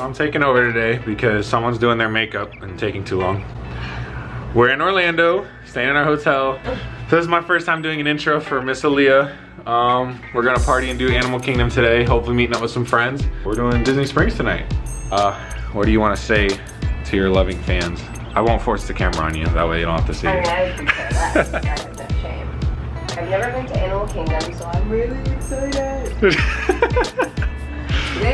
I'm taking over today because someone's doing their makeup and taking too long. We're in Orlando, staying in our hotel. This is my first time doing an intro for Miss Aaliyah. Um, we're gonna party and do Animal Kingdom today, hopefully meeting up with some friends. We're doing Disney Springs tonight. Uh, what do you wanna say to your loving fans? I won't force the camera on you, that way you don't have to see I mean, it. I would prefer that. I have no shame. I've never been to Animal Kingdom, so I'm really excited.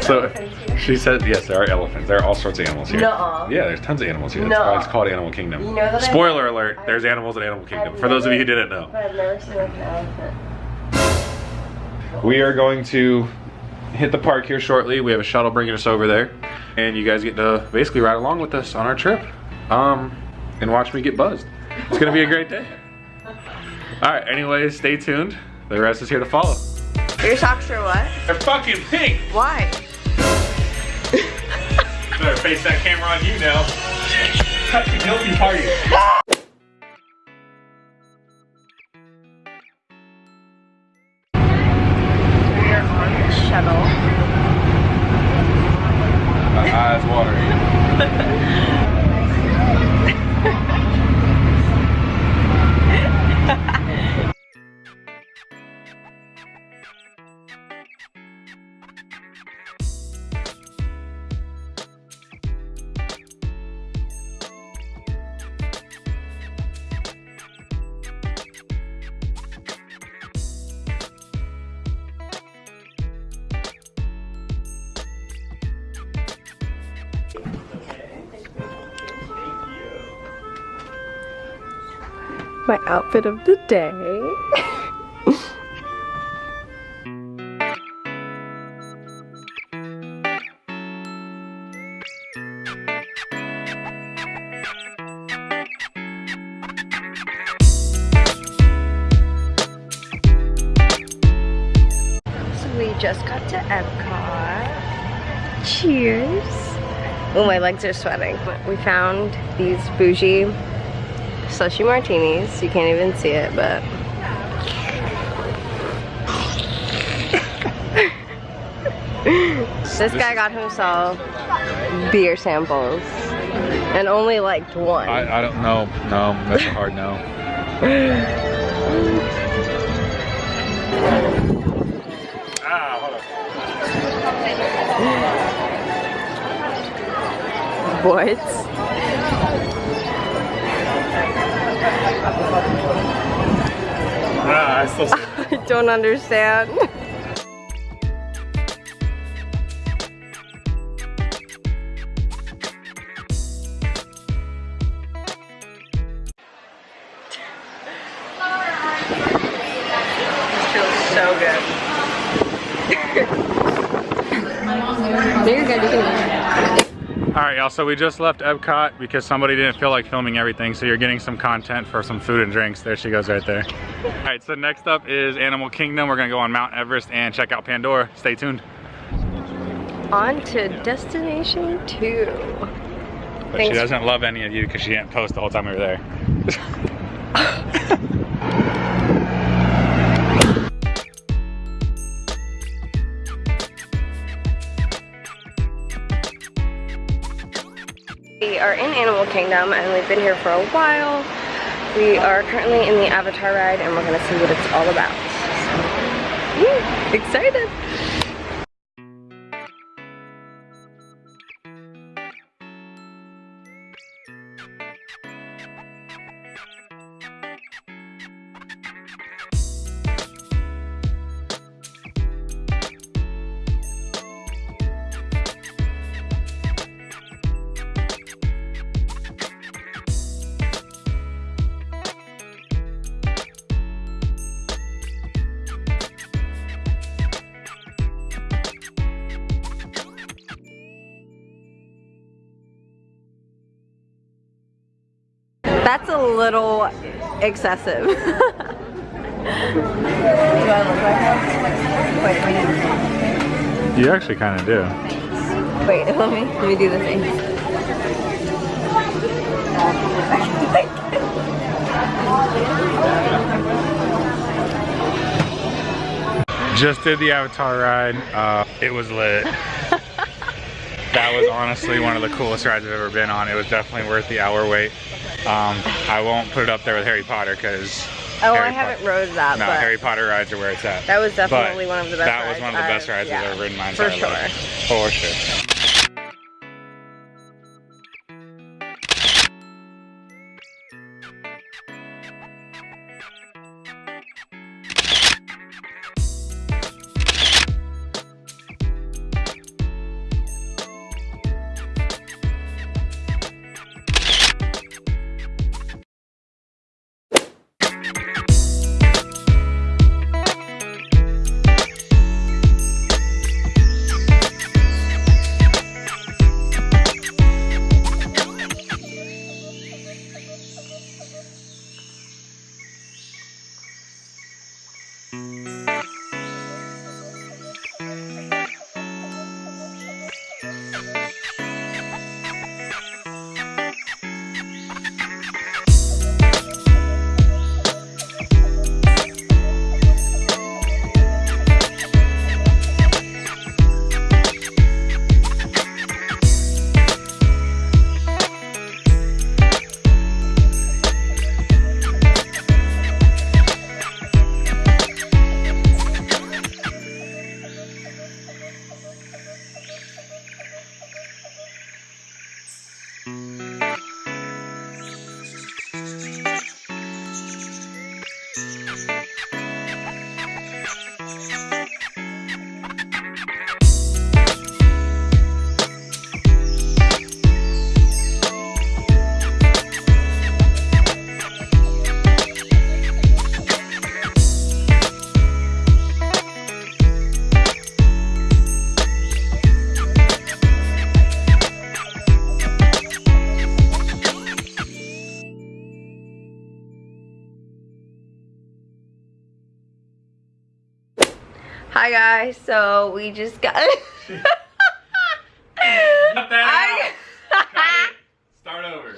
So, she said, yes, there are elephants. There are all sorts of animals here. Nuh-uh. Yeah, there's tons of animals here. That's why it's called Animal Kingdom. You know Spoiler alert, I- there's animals in Animal Kingdom. I've For those of you who didn't know. But I've never seen an elephant. We are going to hit the park here shortly. We have a shuttle bringing us over there. And you guys get to basically ride along with us on our trip. Um, and watch me get buzzed. It's gonna be a great day. All right, anyways, stay tuned. The rest is here to follow. Your socks are what? They're fucking pink. Why? Better face that camera on you now. Fucking guilty party. My outfit of the day. Just got to Epcot. Cheers. Oh, my legs are sweating. We found these bougie slushy martinis. You can't even see it, but this guy got himself beer samples and only liked one. I, I don't know. No, that's a hard no. ah, hold on. what? I still. I don't understand. All right, y'all, so we just left Epcot because somebody didn't feel like filming everything, so you're getting some content for some food and drinks. There she goes right there. All right, so next up is Animal Kingdom. We're gonna go on Mount Everest and check out Pandora. Stay tuned. On to destination two. But she doesn't love any of you because she didn't post the whole time we were there. We are in Animal Kingdom and we've been here for a while. We are currently in the Avatar ride and we're gonna see what it's all about. So, woo, excited. That's a little excessive. You actually kind of do. Wait, let me let me do the thing. Just did the Avatar ride. Uh, it was lit. that was honestly one of the coolest rides I've ever been on. It was definitely worth the hour wait. Um, I won't put it up there with Harry Potter because Oh, Harry I haven't Potter- rode that, No, but Harry Potter rides are where it's at. that was definitely But one of the best That rides was one of the best I've- rides yeah, I've ever ridden in my For entire sure. life. For sure. Hi guys, so we just got. I- Start over.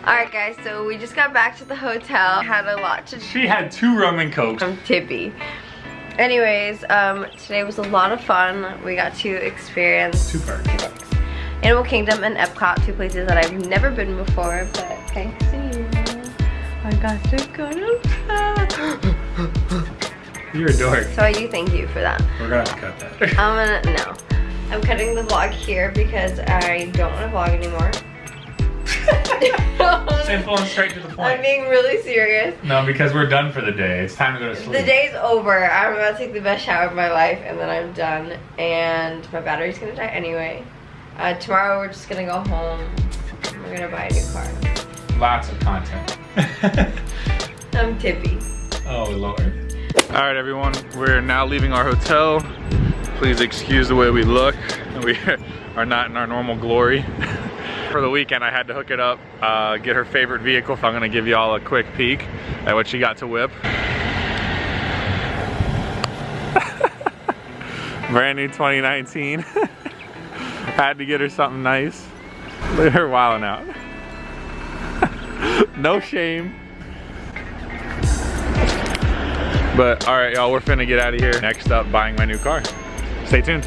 Alright guys, so we just got back to the hotel. Had a lot to She had two rum and cokes. I'm tippy. Anyways, um, today was a lot of fun. We got to experience Two parts. Animal Kingdom and Epcot, two places that I've never been before, but thanks to you, I got to go to You're a dork. So I do thank you for that. We're gonna have to cut that. I'm gonna, no. I'm cutting the vlog here because I don't want to vlog anymore. Simple and straight to the point. I'm being really serious. No, because we're done for the day. It's time to go to sleep. The day's over. I'm about to take the best shower of my life and then I'm done. And my battery's gonna die anyway. Uh, tomorrow we're just gonna go home. We're gonna buy a new car. Lots of content. I'm tippy. oh lord. All right, everyone. We're now leaving our hotel. Please excuse the way we look. We are not in our normal glory. For the weekend, I had to hook it up, uh, get her favorite vehicle. If I'm gonna give you all a quick peek at what she got to whip. Brand new 2019. had to get her something nice. Look at her wilding out. no shame. But all right, y'all, we're finna get out of here. Next up, buying my new car. Stay tuned.